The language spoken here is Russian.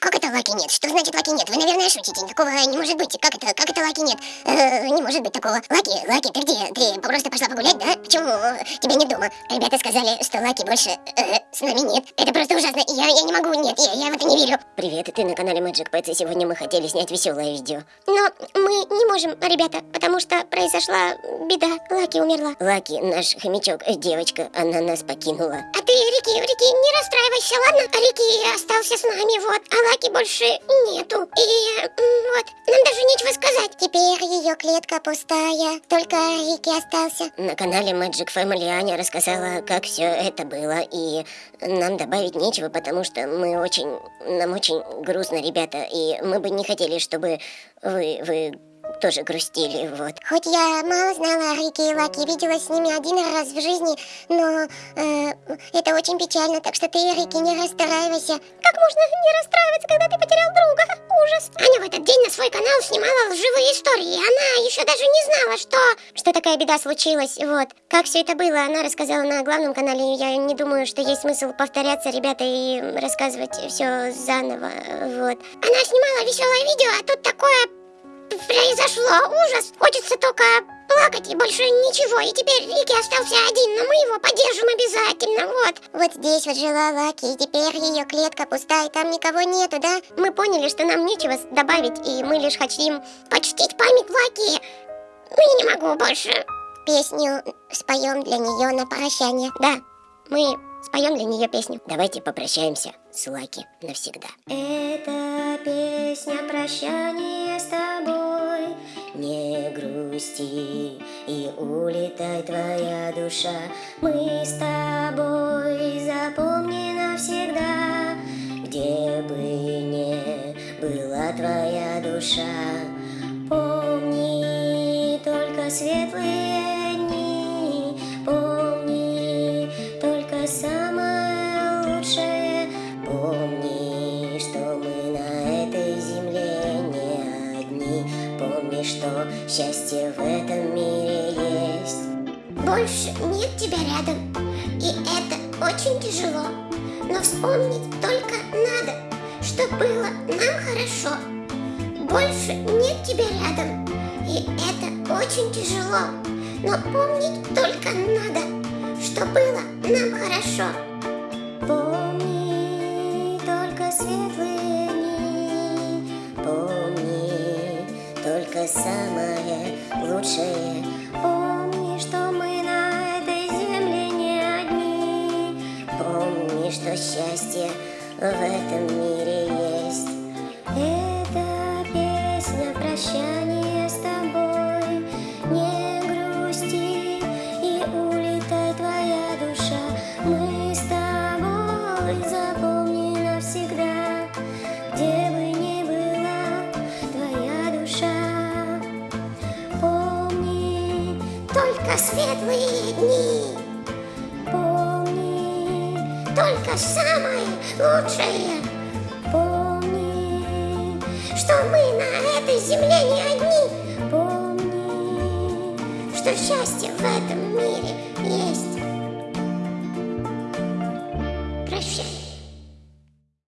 Как это лаки нет? Что значит лаки нет? Вы, наверное, шутите. Такого не может быть. Как это? Как это лаки нет? Э, не может быть такого. Лаки, Лаки, ты где? Ты просто пошла погулять, да? Почему тебя нет дома? Ребята сказали, что Лаки больше э, с нами нет. Это просто ужасно. Я, я не могу, нет, я, я в это не верю. Привет, ты на канале Magic Pets, и сегодня мы хотели снять веселое видео. Но мы не можем, ребята, потому что произошла беда. Лаки умерла. Лаки, наш хомячок, девочка, она нас покинула. А ты, Рики, Рики, не расстраивайся, ладно? Рики остался с нами, вот. А Лаки больше нету. И вот, нам даже нечего сказать. Теперь ее клетка пустая, только Рики остался. На канале Magic Family Аня рассказала, как все это было, и нам добавить нечего, потому что мы очень, нам очень грустно, ребята, и мы бы не хотели, чтобы вы, вы тоже грустили, вот. Хоть я мало знала о Рике и Лаке, виделась с ними один раз в жизни, но э, это очень печально, так что ты, Рики, не расстраивайся. Как можно не расстраиваться, когда ты потерял друга? Ужас. Аня в этот день на свой канал снимала лживые истории, она еще даже не знала, что... Что такая беда случилась, вот. Как все это было, она рассказала на главном канале, я не думаю, что есть смысл повторяться, ребята, и рассказывать все заново, вот. Она снимала веселое видео, а тут такое произошло ужас. Хочется только плакать и больше ничего. И теперь Рики остался один, но мы его поддержим обязательно, вот. Вот здесь вот жила Лаки, и теперь ее клетка пустая, там никого нету, да? Мы поняли, что нам нечего добавить, и мы лишь хотим почтить память Лаки. Ну, я не могу больше. Песню споем для нее на прощание. Да, мы споем для нее песню. Давайте попрощаемся с Лаки навсегда. Это песня прощания с тобой. Не грусти и улетай твоя душа. Мы с тобой запомни навсегда, где бы не была твоя душа. Помни только светлые счастье в этом мире есть. Больше нет тебя рядом, и это очень тяжело. Но вспомнить только надо, что было нам хорошо. Больше нет тебя рядом, и это очень тяжело. Но помнить только надо, что было нам хорошо. Только самое лучшее, Помни, что мы на этой земле не одни. помни, что счастье в этом мире есть. Это песня прощания Только светлые дни, помни, только самое лучшее, помни, что мы на этой земле не одни, помни. что счастье в этом мире